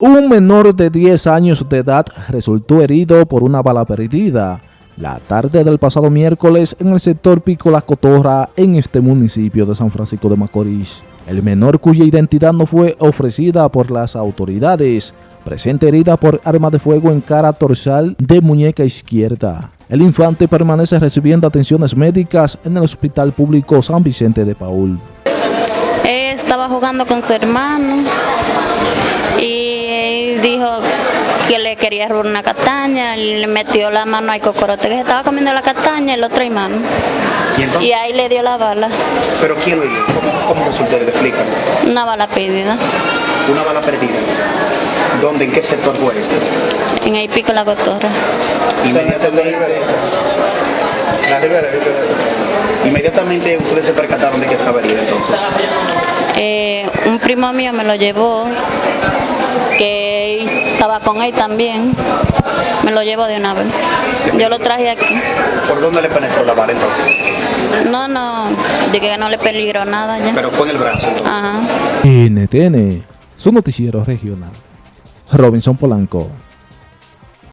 Un menor de 10 años de edad resultó herido por una bala perdida la tarde del pasado miércoles en el sector Pico La Cotorra en este municipio de San Francisco de Macorís. El menor cuya identidad no fue ofrecida por las autoridades, presente herida por arma de fuego en cara dorsal de muñeca izquierda. El infante permanece recibiendo atenciones médicas en el Hospital Público San Vicente de Paul. estaba jugando con su hermano y dijo que le quería robar una castaña, le metió la mano al cocorote que estaba comiendo la castaña, el otro hermano. ¿Y, y ahí le dio la bala. ¿Pero quién le dio? ¿Cómo, cómo resultó? Explícame. Una bala perdida. ¿Una bala perdida? ¿Dónde? ¿En qué sector fue esto? En el pico La Cotorra. Inmediatamente... La Rivera, Inmediatamente ustedes se percataron de que estaba herida entonces. Eh, un primo mío me lo llevó, que estaba con él también, me lo llevó de una vez. Yo lo traje aquí. ¿Por dónde le penetró la bala entonces? No, no, de que no le peligró nada ya. Pero fue en el brazo. Entonces. Ajá. NTN, su noticiero regional. Robinson Polanco.